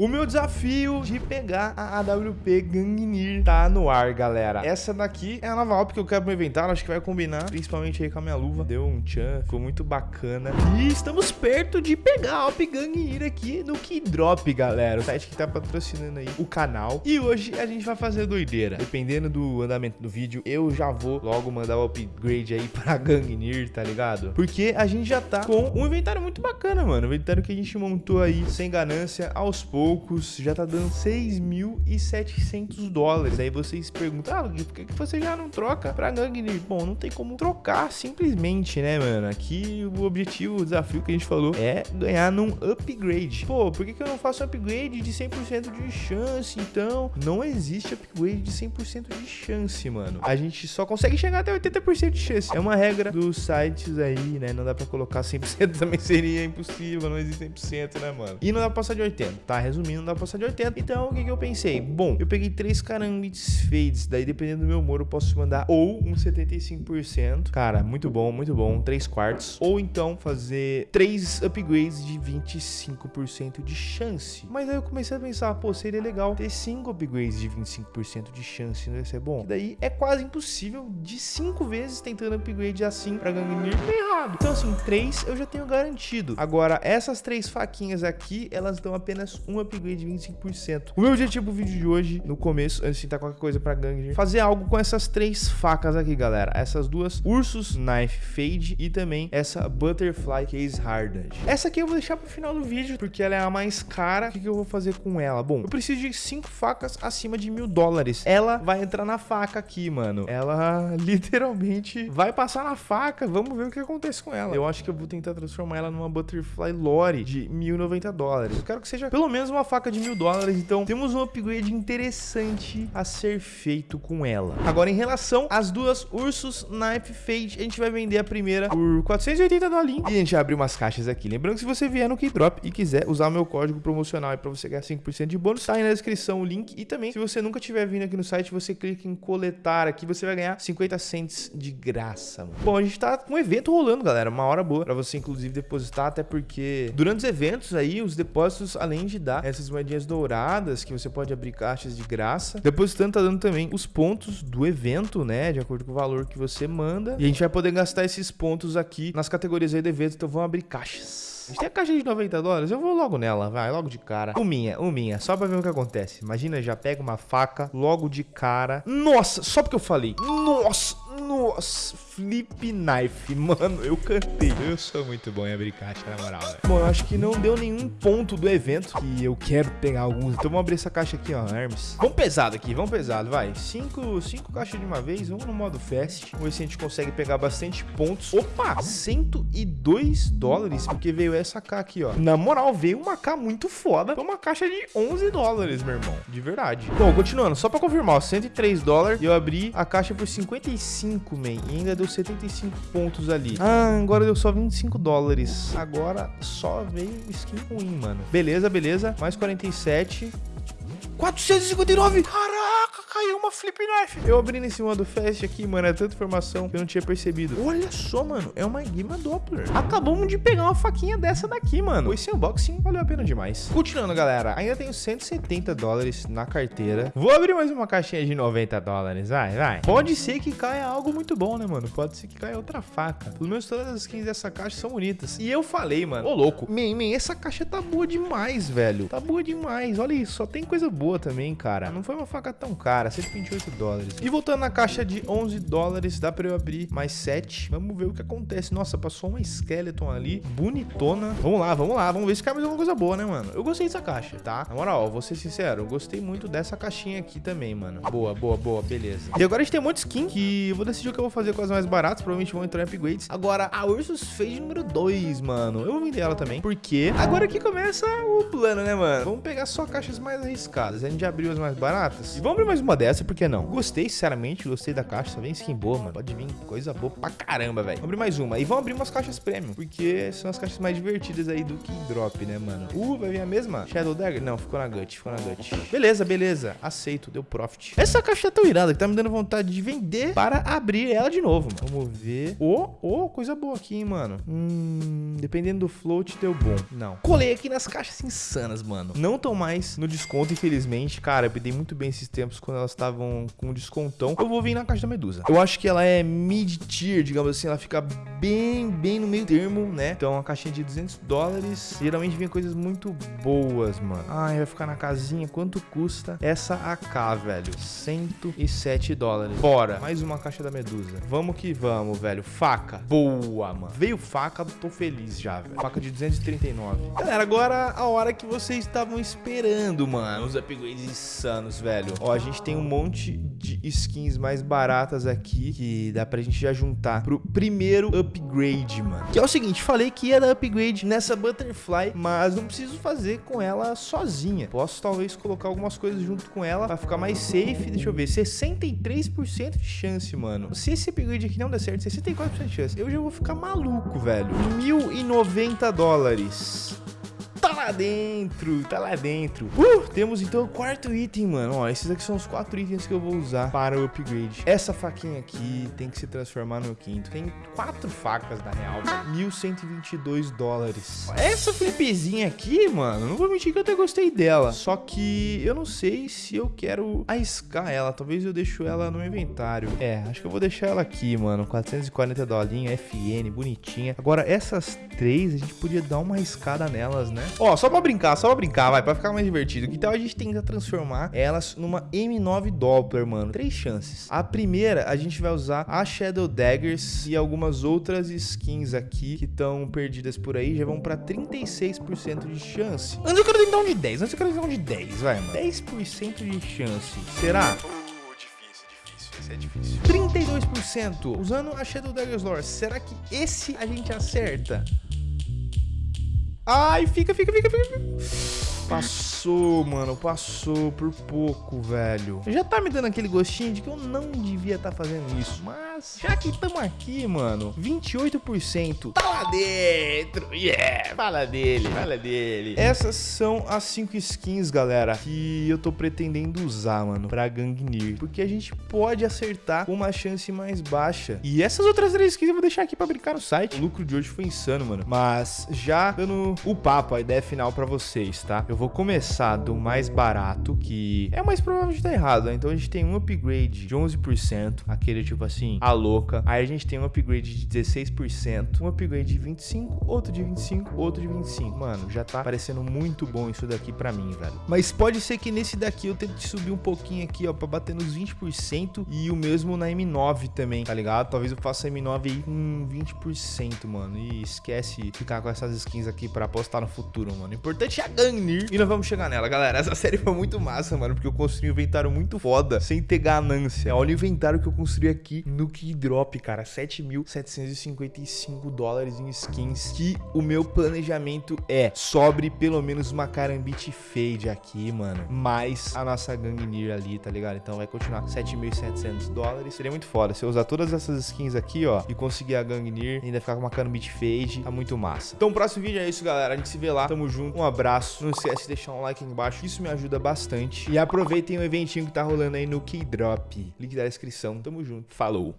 O meu desafio de pegar a AWP Gangnir tá no ar, galera. Essa daqui é a nova AWP que eu quero pro inventário, acho que vai combinar, principalmente aí com a minha luva. Deu um tchan, ficou muito bacana. E estamos perto de pegar a AWP Gangnir aqui no Keydrop, galera. O site que tá patrocinando aí o canal. E hoje a gente vai fazer doideira. Dependendo do andamento do vídeo, eu já vou logo mandar o upgrade aí pra Gangnir, tá ligado? Porque a gente já tá com um inventário muito bacana, mano. O inventário que a gente montou aí sem ganância, aos poucos poucos, já tá dando 6.700 dólares. Aí vocês perguntam, ah, por que, você já não troca pra Gangnir? Bom, não tem como trocar simplesmente, né, mano? Aqui o objetivo, o desafio que a gente falou é ganhar num upgrade. Pô, por que, que eu não faço upgrade de 100% de chance, então? Não existe upgrade de 100% de chance, mano. A gente só consegue chegar até 80% de chance. É uma regra dos sites aí, né? Não dá pra colocar 100% também seria impossível, não existe 100%, né, mano? E não dá pra passar de 80, tá? Resumindo resumindo, dá pra passar de 80. Então, o que, que eu pensei? Bom, eu peguei três carambites fades, daí dependendo do meu humor eu posso mandar ou um 75%, cara, muito bom, muito bom, 3 quartos, ou então fazer três upgrades de 25% de chance. Mas aí eu comecei a pensar, pô, seria legal ter 5 upgrades de 25% de chance, não ia ser bom? E daí é quase impossível de 5 vezes tentando upgrade assim pra Gangnir errado. Então assim, 3 eu já tenho garantido. Agora, essas três faquinhas aqui, elas dão apenas um upgrade de 25%. O meu objetivo pro vídeo de hoje, no começo, antes de tentar qualquer coisa pra gangue, fazer algo com essas três facas aqui, galera. Essas duas Ursus Knife Fade e também essa Butterfly Case Hardened. Essa aqui eu vou deixar pro final do vídeo, porque ela é a mais cara. O que, que eu vou fazer com ela? Bom, eu preciso de cinco facas acima de mil dólares. Ela vai entrar na faca aqui, mano. Ela literalmente vai passar na faca. Vamos ver o que acontece com ela. Eu acho que eu vou tentar transformar ela numa Butterfly Lore de 1.090 dólares. Eu quero que seja pelo menos uma uma faca de mil dólares, então temos um upgrade interessante a ser feito com ela. Agora, em relação às duas Ursus Knife Fade, a gente vai vender a primeira por 480 dólares e a gente abre umas caixas aqui. Lembrando que se você vier no Keydrop e quiser usar o meu código promocional para você ganhar 5% de bônus, tá aí na descrição o link. E também, se você nunca tiver vindo aqui no site, você clica em coletar aqui, você vai ganhar 50 cents de graça. Mano. Bom, a gente tá com um evento rolando, galera, uma hora boa para você, inclusive, depositar, até porque durante os eventos aí, os depósitos, além de dar essas moedinhas douradas que você pode abrir caixas de graça. Depositando tá dando também os pontos do evento, né? De acordo com o valor que você manda. E a gente vai poder gastar esses pontos aqui nas categorias aí do evento. Então vamos abrir caixas. A gente tem a caixa de 90 dólares, eu vou logo nela, vai, logo de cara. Uminha, uminha, só pra ver o que acontece. Imagina, já pega uma faca logo de cara. Nossa, só porque eu falei. Nossa, nossa, flip knife. Mano, eu cantei. Eu sou muito bom em abrir caixa, na moral, velho. Bom, eu acho que não deu nenhum ponto do evento que eu quero pegar alguns. Então vamos abrir essa caixa aqui, ó, Hermes. Vamos pesado aqui, vamos pesado, vai. Cinco, cinco caixas de uma vez, vamos no modo fast. Vamos ver se a gente consegue pegar bastante pontos. Opa, 102 dólares, porque veio essa K aqui, ó. Na moral, veio uma K muito foda. Foi uma caixa de 11 dólares, meu irmão. De verdade. Bom, continuando. Só pra confirmar, ó, 103 dólares. E eu abri a caixa por 55, man. E ainda deu 75 pontos ali. Ah, agora deu só 25 dólares. Agora só veio skin ruim, mano. Beleza, beleza. Mais 47. 459! Caraca, caiu uma flip knife. Eu abri nesse modo fast aqui, mano, é tanta informação que eu não tinha percebido. Olha só, mano, é uma Gima Doppler. Acabamos de pegar uma faquinha dessa daqui, mano. Esse unboxing valeu a pena demais. Continuando, galera, ainda tenho 170 dólares na carteira. Vou abrir mais uma caixinha de 90 dólares, vai, vai. Pode ser que caia algo muito bom, né, mano? Pode ser que caia outra faca. Pelo menos todas as skins dessa caixa são bonitas. E eu falei, mano, ô louco, man, essa caixa tá boa demais, velho. Tá boa demais. Olha isso, só tem coisa boa também, cara. Não foi uma faca tão cara, 128 dólares. E voltando na caixa de 11 dólares, dá pra eu abrir mais 7. Vamos ver o que acontece. Nossa, passou uma Skeleton ali, bonitona. Vamos lá, vamos lá. Vamos ver se cai mais alguma coisa boa, né, mano? Eu gostei dessa caixa, tá? Na moral, vou ser sincero, eu gostei muito dessa caixinha aqui também, mano. Boa, boa, boa, beleza. E agora a gente tem um monte de skin que eu vou decidir o que eu vou fazer com as mais baratas. Provavelmente vão entrar em upgrades. Agora, a Ursus Fade número 2, mano. Eu vou vender ela também, porque agora que começa o plano, né, mano? Vamos pegar só caixas mais arriscadas. A gente já abriu as mais baratas. E vamos abrir mais uma dessa, por que não? Gostei, sinceramente, gostei da caixa. Vem skin boa, mano. Pode vir coisa boa pra caramba, velho. Vamos abrir mais uma. E vamos abrir umas caixas premium, porque são as caixas mais divertidas aí do que drop, né, mano? Uh, vai vir a mesma? Shadow Dagger? Não, ficou na gut, ficou na gut. Beleza, beleza. Aceito, deu profit. Essa caixa é tão irada que tá me dando vontade de vender para abrir ela de novo, mano. Vamos ver. Ô, oh, oh, coisa boa aqui, hein, mano. Hum, dependendo do float, deu bom. Não. Colei aqui nas caixas insanas, mano. Não tão mais no desconto, infelizmente. Cara, eu pedi muito bem esses tempos quando elas estavam com descontão. Eu vou vir na caixa da Medusa. Eu acho que ela é mid-tier, digamos assim. Ela fica bem, bem no meio termo, né? Então, uma caixinha de 200 dólares. Geralmente vem coisas muito boas, mano. Ai, vai ficar na casinha. Quanto custa essa AK, velho? 107 dólares. Bora. Mais uma caixa da Medusa. Vamos que vamos, velho. Faca. Boa, mano. Veio faca, tô feliz já, velho. Faca de 239. Galera, agora a hora que vocês estavam esperando, mano. Os upgrades insanos, velho. Ó, a gente tem um monte de skins mais baratas aqui que dá pra gente já juntar pro primeiro upgrade, mano. Que é o seguinte, falei que ia dar upgrade nessa Butterfly, mas não preciso fazer com ela sozinha. Posso talvez colocar algumas coisas junto com ela pra ficar mais safe. Deixa eu ver, 63% de chance, mano. Se esse upgrade aqui não der certo, 64% de chance, eu já vou ficar maluco, velho. 1.090 dólares dentro, tá lá dentro. Uh, temos então o quarto item, mano. Ó, esses aqui são os quatro itens que eu vou usar para o upgrade. Essa faquinha aqui tem que se transformar no quinto. Tem quatro facas, na real. 1.122 dólares. Essa flipzinha aqui, mano, não vou mentir que eu até gostei dela. Só que eu não sei se eu quero arriscar ela. Talvez eu deixo ela no inventário. É, acho que eu vou deixar ela aqui, mano. 440 dolinho, FN, bonitinha. Agora, essas três, a gente podia dar uma arriscada nelas, né? Ó, só pra brincar, só pra brincar, vai, pra ficar mais divertido. Tal a gente tentar transformar elas numa M9 Doppler, mano? Três chances. A primeira, a gente vai usar a Shadow Daggers e algumas outras skins aqui que estão perdidas por aí. Já vão pra 36% de chance. Antes eu quero tentar um de 10, antes eu quero tentar um de 10, vai, mano. 10% de chance. Será? é difícil. 32%. Usando a Shadow Daggers Lore, será que esse a gente acerta? Ai, fica, fica, fica, fica. Passou, mano, passou por pouco, velho. Já tá me dando aquele gostinho de que eu não devia estar tá fazendo isso, mas já que estamos aqui, mano, 28% tá lá dentro, yeah, fala dele, fala dele. Essas são as 5 skins, galera, que eu tô pretendendo usar, mano, pra Gangnir, porque a gente pode acertar uma chance mais baixa. E essas outras três skins eu vou deixar aqui pra brincar no site. O lucro de hoje foi insano, mano, mas já dando o papo, a ideia final pra vocês, tá? Eu vou começar do mais barato, que é mais provável de estar errado, né? Então a gente tem um upgrade de 11%, aquele tipo assim, a louca. Aí a gente tem um upgrade de 16%, um upgrade de 25%, outro de 25%, outro de 25%. Mano, já tá parecendo muito bom isso daqui pra mim, velho. Mas pode ser que nesse daqui eu tente subir um pouquinho aqui, ó, pra bater nos 20% e o mesmo na M9 também, tá ligado? Talvez eu faça M9 aí com 20%, mano. E esquece ficar com essas skins aqui pra apostar no futuro, mano. O importante é a Gangnir e nós vamos chegar nela, galera. Essa série foi muito massa, mano, porque eu construí um inventário muito foda, sem ter ganância. Olha o inventário que eu construí aqui no Keydrop, cara. 7.755 dólares em skins, que o meu planejamento é sobre pelo menos uma Karambit Fade aqui, mano, mais a nossa Gangnir ali, tá ligado? Então vai continuar 7.700 dólares. Seria muito foda se eu usar todas essas skins aqui, ó, e conseguir a Gangnir, ainda ficar com uma Karambit Fade, tá muito massa. Então o próximo vídeo é isso, galera. A gente se vê lá. Tamo junto. Um abraço. Não esquece de deixar um like aqui embaixo. Isso me ajuda bastante. E aproveitem o eventinho que tá rolando aí no Keydrop. Link da descrição. Tamo junto. Falou.